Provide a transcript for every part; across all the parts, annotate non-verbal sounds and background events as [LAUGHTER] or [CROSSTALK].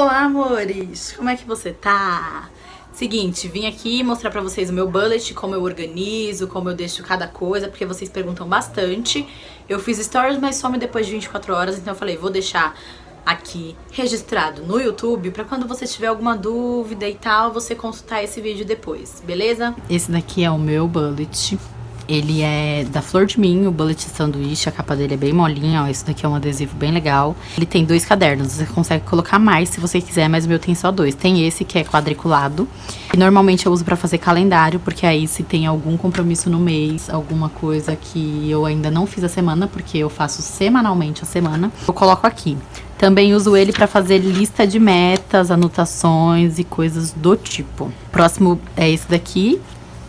Olá, amores! Como é que você tá? Seguinte, vim aqui mostrar pra vocês o meu bullet, como eu organizo, como eu deixo cada coisa, porque vocês perguntam bastante. Eu fiz stories, mas some depois de 24 horas, então eu falei, vou deixar aqui registrado no YouTube pra quando você tiver alguma dúvida e tal, você consultar esse vídeo depois, beleza? Esse daqui é o meu bullet. Ele é da Flor de Mim, o Bullet Sanduíche, a capa dele é bem molinha, ó, esse daqui é um adesivo bem legal. Ele tem dois cadernos, você consegue colocar mais se você quiser, mas o meu tem só dois. Tem esse que é quadriculado, e normalmente eu uso pra fazer calendário, porque aí se tem algum compromisso no mês, alguma coisa que eu ainda não fiz a semana, porque eu faço semanalmente a semana, eu coloco aqui. Também uso ele para fazer lista de metas, anotações e coisas do tipo. Próximo é esse daqui,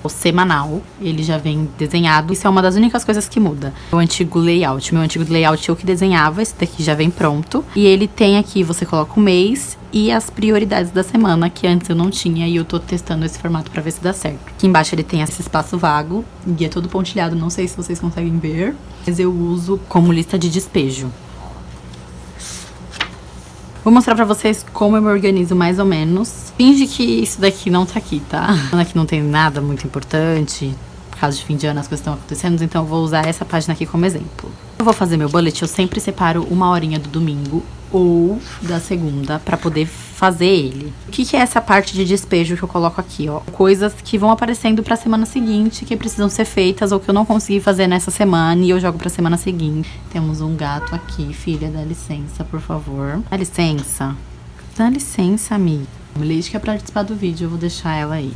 o semanal, ele já vem desenhado. Isso é uma das únicas coisas que muda. O antigo layout, meu antigo layout eu que desenhava, esse daqui já vem pronto. E ele tem aqui, você coloca o mês e as prioridades da semana, que antes eu não tinha e eu tô testando esse formato pra ver se dá certo. Aqui embaixo ele tem esse espaço vago e é todo pontilhado, não sei se vocês conseguem ver, mas eu uso como lista de despejo. Vou mostrar pra vocês como eu me organizo mais ou menos. Finge que isso daqui não tá aqui, tá? Aqui não tem nada muito importante. Por causa de fim de ano as coisas estão acontecendo, então eu vou usar essa página aqui como exemplo. Eu vou fazer meu bullet, eu sempre separo uma horinha do domingo ou da segunda para poder fazer ele. O que, que, é essa parte de despejo que eu coloco aqui, ó? Coisas que vão aparecendo pra semana seguinte, que precisam ser feitas ou que eu não consegui fazer nessa semana e eu jogo pra semana seguinte. Temos um gato aqui, filha, dá licença, por favor. Dá licença. Dá licença, amiga. Leite que é pra participar do vídeo, eu vou deixar ela aí.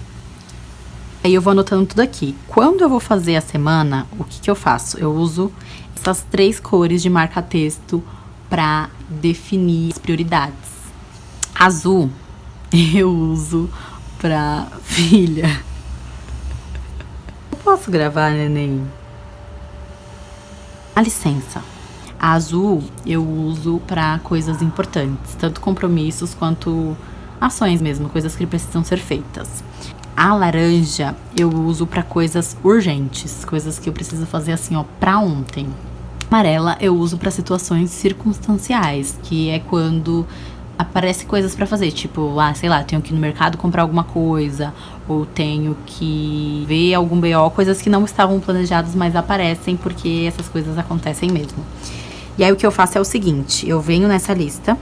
Aí eu vou anotando tudo aqui. Quando eu vou fazer a semana, o que que eu faço? Eu uso essas três cores de marca-texto para definir as prioridades. Azul [LAUGHS] eu uso pra [LAUGHS] filha. Eu posso gravar, neném? A licença. A azul eu uso para coisas importantes, tanto compromissos quanto ações mesmo, coisas que precisam ser feitas. A laranja eu uso para coisas urgentes, coisas que eu preciso fazer assim, ó, para ontem amarela eu uso para situações circunstanciais, que é quando aparece coisas para fazer, tipo, ah, sei lá, tenho que ir no mercado comprar alguma coisa, ou tenho que ver algum BO, coisas que não estavam planejadas, mas aparecem porque essas coisas acontecem mesmo. E aí o que eu faço é o seguinte, eu venho nessa lista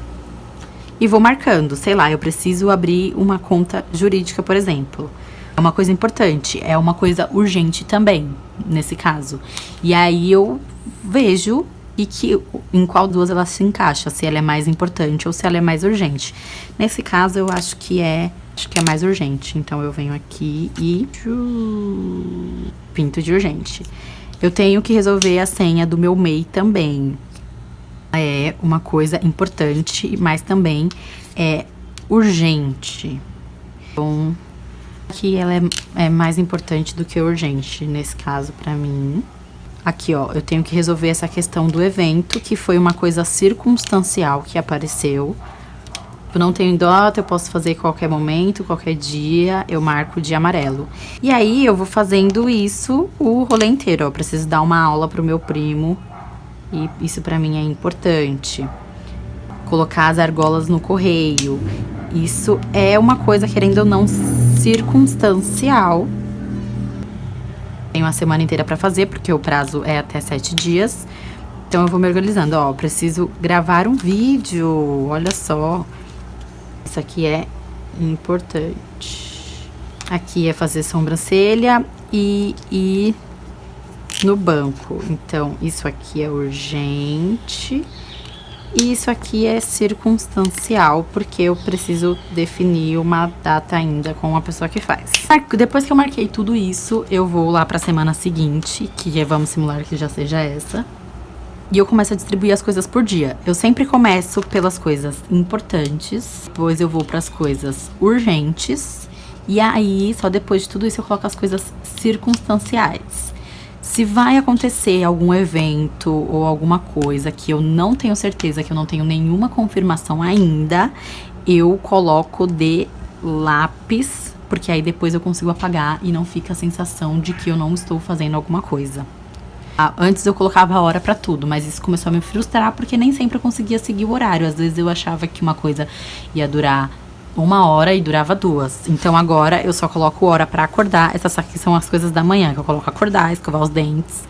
e vou marcando, sei lá, eu preciso abrir uma conta jurídica, por exemplo. É uma coisa importante, é uma coisa urgente também, nesse caso. E aí eu vejo e que em qual duas ela se encaixa, se ela é mais importante ou se ela é mais urgente. Nesse caso, eu acho que é acho que é mais urgente. Então eu venho aqui e pinto de urgente. Eu tenho que resolver a senha do meu MEI também. É uma coisa importante, mas também é urgente. Então, aqui ela é, é mais importante do que urgente nesse caso para mim. Aqui, ó, eu tenho que resolver essa questão do evento, que foi uma coisa circunstancial que apareceu. Eu não tenho data, eu posso fazer qualquer momento, qualquer dia, eu marco de amarelo. E aí, eu vou fazendo isso o rolê inteiro, ó. Eu preciso dar uma aula pro meu primo, e isso pra mim é importante. Colocar as argolas no correio. Isso é uma coisa, querendo ou não, circunstancial, tenho a semana inteira para fazer, porque o prazo é até sete dias. Então eu vou me organizando, ó, preciso gravar um vídeo, olha só. Isso aqui é importante. Aqui é fazer sobrancelha e ir no banco. Então, isso aqui é urgente. E isso aqui é circunstancial, porque eu preciso definir uma data ainda com a pessoa que faz. Depois que eu marquei tudo isso, eu vou lá pra semana seguinte, que é, vamos simular que já seja essa. E eu começo a distribuir as coisas por dia. Eu sempre começo pelas coisas importantes, depois eu vou pras coisas urgentes, e aí, só depois de tudo isso, eu coloco as coisas circunstanciais. Se vai acontecer algum evento ou alguma coisa que eu não tenho certeza, que eu não tenho nenhuma confirmação ainda, eu coloco de lápis, porque aí depois eu consigo apagar e não fica a sensação de que eu não estou fazendo alguma coisa. Ah, antes eu colocava a hora pra tudo, mas isso começou a me frustrar porque nem sempre eu conseguia seguir o horário. Às vezes eu achava que uma coisa ia durar uma hora e durava duas. Então agora eu só coloco hora para acordar. Essas aqui são as coisas da manhã que eu coloco acordar, escovar os dentes,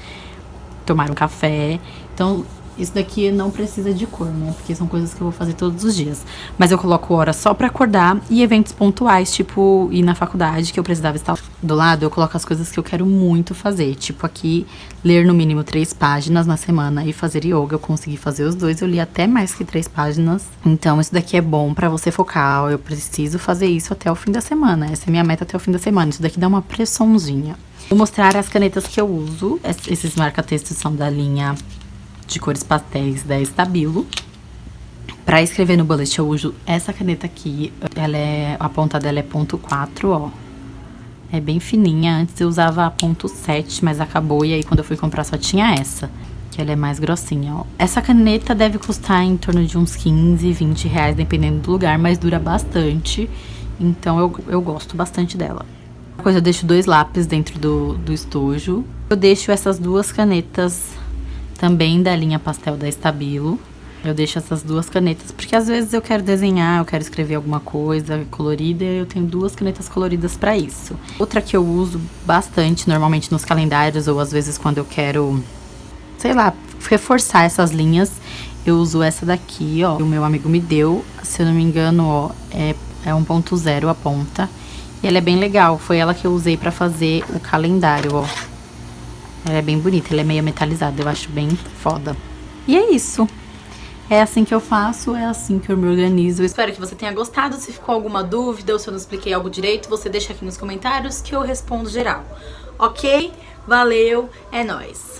tomar um café. Então isso daqui não precisa de cor, né? Porque são coisas que eu vou fazer todos os dias. Mas eu coloco hora só pra acordar e eventos pontuais, tipo ir na faculdade, que eu precisava estar do lado, eu coloco as coisas que eu quero muito fazer. Tipo aqui, ler no mínimo três páginas na semana e fazer yoga. Eu consegui fazer os dois, eu li até mais que três páginas. Então isso daqui é bom pra você focar. Eu preciso fazer isso até o fim da semana. Essa é minha meta até o fim da semana. Isso daqui dá uma pressãozinha. Vou mostrar as canetas que eu uso. Esses marca-textos são da linha de cores pastéis da Estabilo. Pra escrever no bullet eu uso essa caneta aqui, ela é, a ponta dela é ponto .4, ó. É bem fininha, antes eu usava a ponto .7, mas acabou e aí quando eu fui comprar só tinha essa. Que ela é mais grossinha, ó. Essa caneta deve custar em torno de uns 15, 20 reais, dependendo do lugar, mas dura bastante. Então eu, eu gosto bastante dela. Coisa, eu deixo dois lápis dentro do, do estojo. Eu deixo essas duas canetas também da linha pastel da Estabilo. Eu deixo essas duas canetas, porque às vezes eu quero desenhar, eu quero escrever alguma coisa colorida, eu tenho duas canetas coloridas para isso. Outra que eu uso bastante, normalmente nos calendários, ou às vezes quando eu quero, sei lá, reforçar essas linhas, eu uso essa daqui, ó, o meu amigo me deu, se eu não me engano, ó, é, é 1.0 a ponta. E ela é bem legal, foi ela que eu usei para fazer o calendário, ó. Ela é bem bonita, ela é meio metalizada, eu acho bem foda. E é isso. É assim que eu faço, é assim que eu me organizo. Espero que você tenha gostado. Se ficou alguma dúvida ou se eu não expliquei algo direito, você deixa aqui nos comentários que eu respondo geral. Ok? Valeu, é nóis!